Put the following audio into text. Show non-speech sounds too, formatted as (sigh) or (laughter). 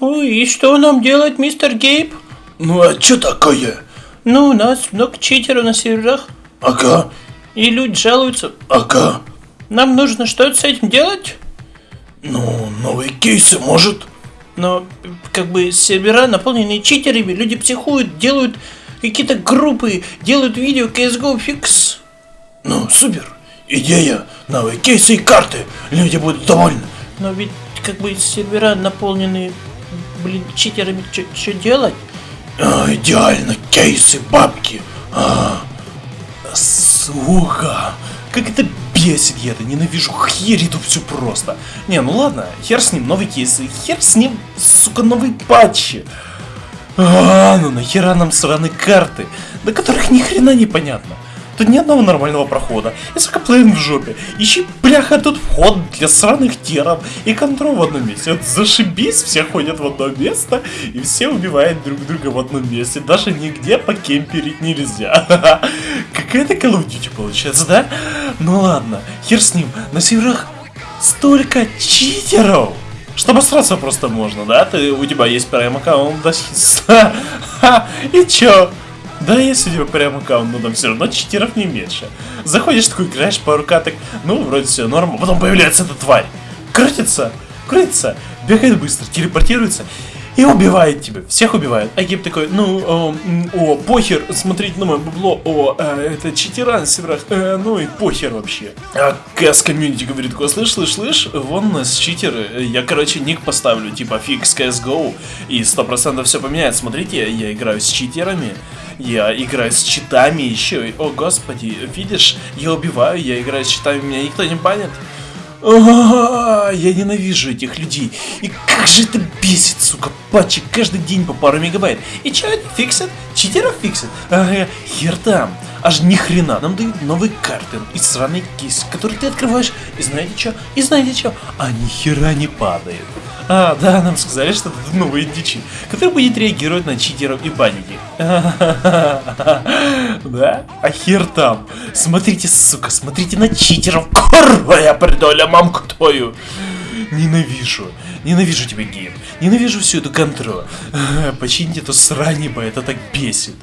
Ой, и что нам делать, мистер Гейб? Ну а чё такое? Ну, у нас много читеров на серверах, Ага, и люди жалуются. ага. Нам нужно что-то с этим делать? Ну, новые кейсы, может? Но, как бы, сервера наполнены читерами, люди психуют, делают какие-то группы, делают видео CSGO фикс. Ну, супер. Идея. Новые кейсы и карты. Люди будут довольны. Но ведь, как бы, сервера наполнены, блин, читерами, что делать? А, идеально. Кейсы, бабки. А, сука. Как это бесит, я это ненавижу херь эту всю просто. Не, ну ладно, хер с ним, новый кейс, хер с ним, сука, новые патчи. А, ну нахера нам сраные карты, до которых ни хрена не понятно. Тут ни одного нормального прохода. И сука плейн в жопе. Ищи, бляха, тут вход для сраных теров и контрол в одном месте. Вот зашибись, все ходят в одно место и все убивают друг друга в одном месте. Даже нигде покемперить нельзя. (laughs) Какая-то Call of Duty получается, да? Ну ладно, хер с ним. На серверах столько читеров. Что обосраться просто можно, да? Ты, у тебя есть прям аккаунт, да? (laughs) И чё? Да, есть у тебя прям аккаунт, но там все равно читеров не меньше. Заходишь такой, играешь пару каток, ну, вроде все норм, потом появляется эта тварь. Крутится, крутится, бегает быстро, телепортируется и убивает тебя. Всех убивает. А Гиб такой, ну, м, о, похер, смотрите на мое бабло, о, э, это читера на э, ну и похер вообще. А КС комьюнити говорит, такой, слышь, слышь, слышь, вон у нас читеры, я, короче, ник поставлю, типа, фикс CSGO, и 100% все поменяет. Смотрите, я играю с читерами, я играю с читами еще, о господи, видишь, я убиваю, я играю с читами, меня никто не банит. А, Я ненавижу этих людей. И как же это бесит, сука, патчи каждый день по пару мегабайт. И чё они фиксят? Читеров фиксят? Ага, хер там. Аж ни хрена, нам дают новые карты и сраный кейс, который ты открываешь, и знаете что? И знаете что? А ни хера не падает. А, да, нам сказали, что это новые дичи, который будет реагировать на читеров и банить их. (laughs) Да? А хер там. Смотрите, сука, смотрите на читеров. Курва, я придоля мамку твою. Ненавижу. Ненавижу тебя, гейм. Ненавижу всю эту контроль. Почините эту срань, это так бесит.